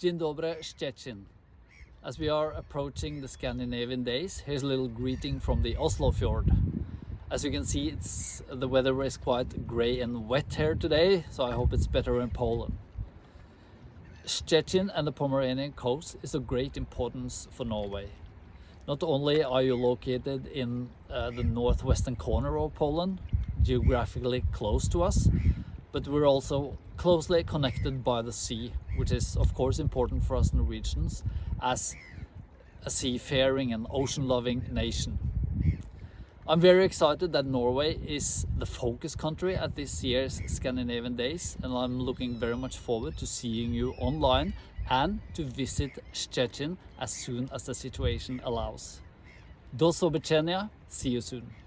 Dzień dobry, Szczecin. As we are approaching the Scandinavian days, here's a little greeting from the Oslo fjord. As you can see, it's the weather is quite grey and wet here today, so I hope it's better in Poland. Szczecin and the Pomeranian coast is of great importance for Norway. Not only are you located in uh, the northwestern corner of Poland, geographically close to us, but we're also closely connected by the sea, which is of course important for us Norwegians as a seafaring and ocean-loving nation. I'm very excited that Norway is the focus country at this year's Scandinavian Days and I'm looking very much forward to seeing you online and to visit Szczecin as soon as the situation allows. Do zobaczenia, see you soon.